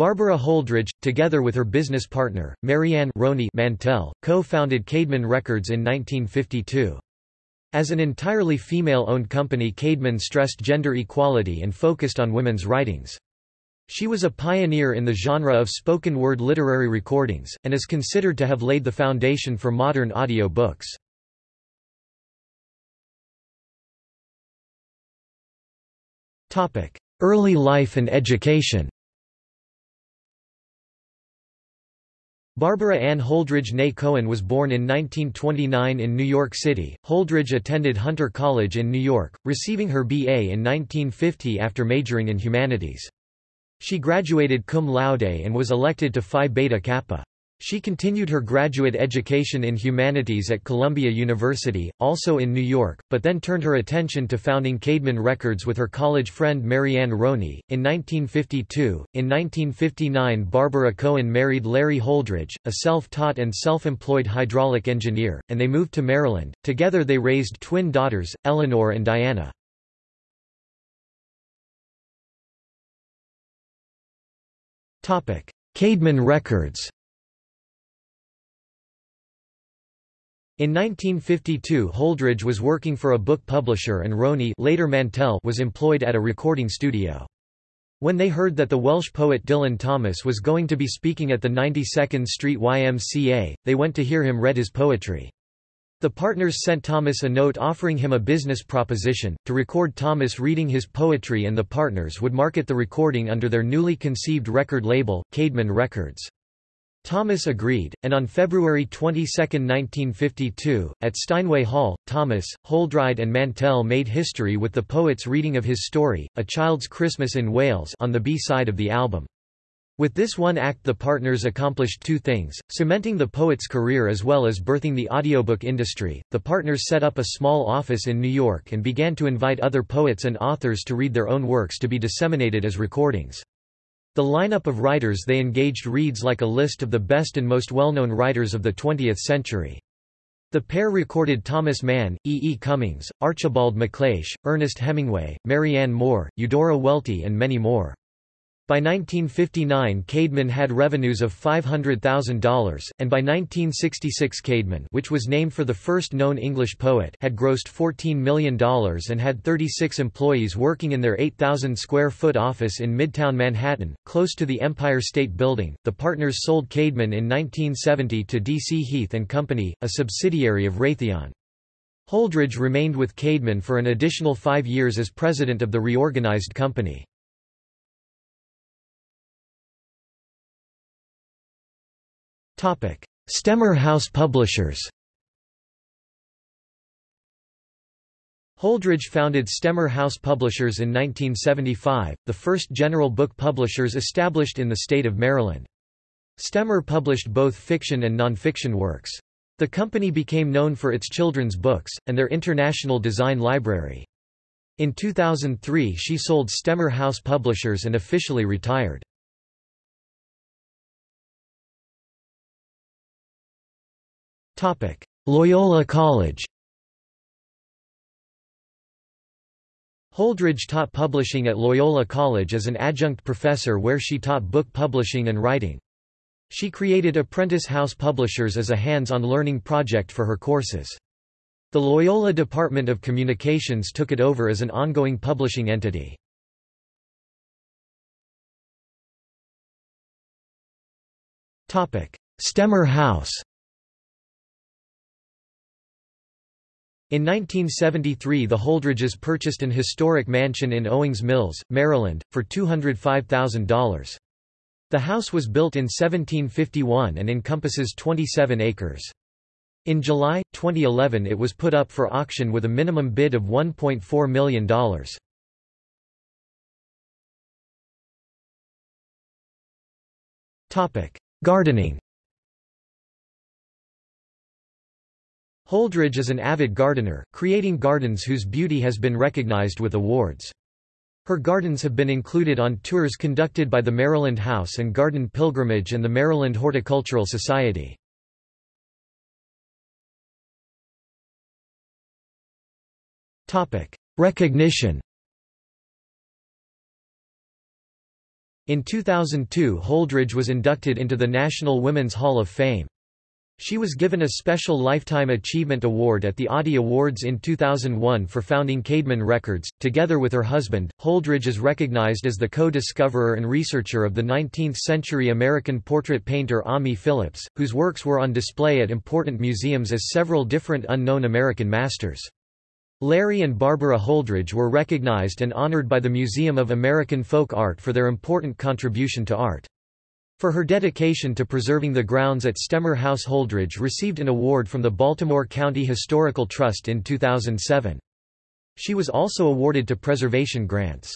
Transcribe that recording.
Barbara Holdridge, together with her business partner, Marianne Roney Mantell, co-founded Caedmon Records in 1952. As an entirely female-owned company Caedmon stressed gender equality and focused on women's writings. She was a pioneer in the genre of spoken-word literary recordings, and is considered to have laid the foundation for modern audio books. Early life and education Barbara Ann Holdridge née Cohen was born in 1929 in New York City. Holdridge attended Hunter College in New York, receiving her B.A. in 1950 after majoring in humanities. She graduated cum laude and was elected to Phi Beta Kappa. She continued her graduate education in humanities at Columbia University, also in New York, but then turned her attention to founding Caedmon Records with her college friend Marianne Roney. In 1952, in 1959 Barbara Cohen married Larry Holdridge, a self-taught and self-employed hydraulic engineer, and they moved to Maryland. Together they raised twin daughters, Eleanor and Diana. Caedmon Records In 1952 Holdridge was working for a book publisher and Roney later Mantell was employed at a recording studio. When they heard that the Welsh poet Dylan Thomas was going to be speaking at the 92nd Street YMCA, they went to hear him read his poetry. The partners sent Thomas a note offering him a business proposition, to record Thomas reading his poetry and the partners would market the recording under their newly conceived record label, Caedmon Records. Thomas agreed, and on February 22, 1952, at Steinway Hall, Thomas, Holdridge and Mantell made history with the poet's reading of his story, A Child's Christmas in Wales on the B-side of the album. With this one act the partners accomplished two things, cementing the poet's career as well as birthing the audiobook industry. The partners set up a small office in New York and began to invite other poets and authors to read their own works to be disseminated as recordings. The lineup of writers they engaged reads like a list of the best and most well-known writers of the 20th century. The pair recorded Thomas Mann, E. E. Cummings, Archibald MacLeish, Ernest Hemingway, Marianne Moore, Eudora Welty and many more. By 1959 Caedmon had revenues of $500,000, and by 1966 Caedmon which was named for the first known English poet had grossed $14 million and had 36 employees working in their 8,000-square-foot office in Midtown Manhattan, close to the Empire State Building. The partners sold Caedmon in 1970 to D.C. Heath & Company, a subsidiary of Raytheon. Holdridge remained with Caedmon for an additional five years as president of the reorganized company. Stemmer House Publishers Holdridge founded Stemmer House Publishers in 1975, the first general book publishers established in the state of Maryland. Stemmer published both fiction and nonfiction works. The company became known for its children's books, and their international design library. In 2003 she sold Stemmer House Publishers and officially retired. Loyola College Holdridge taught publishing at Loyola College as an adjunct professor where she taught book publishing and writing. She created Apprentice House Publishers as a hands-on learning project for her courses. The Loyola Department of Communications took it over as an ongoing publishing entity. Stemmer House In 1973 the Holdridges purchased an historic mansion in Owings Mills, Maryland, for $205,000. The house was built in 1751 and encompasses 27 acres. In July, 2011 it was put up for auction with a minimum bid of $1.4 million. Gardening Holdridge is an avid gardener, creating gardens whose beauty has been recognized with awards. Her gardens have been included on tours conducted by the Maryland House and Garden Pilgrimage and the Maryland Horticultural Society. Recognition In 2002 Holdridge was inducted into the National Women's Hall of Fame. She was given a special Lifetime Achievement Award at the Audie Awards in 2001 for founding Caedmon Records. Together with her husband, Holdridge is recognized as the co-discoverer and researcher of the 19th-century American portrait painter Ammi Phillips, whose works were on display at important museums as several different unknown American masters. Larry and Barbara Holdridge were recognized and honored by the Museum of American Folk Art for their important contribution to art. For her dedication two preserving the grounds at Stemmer House Holdridge received an award from the Baltimore County Historical Trust in 2007. She was also awarded to preservation grants.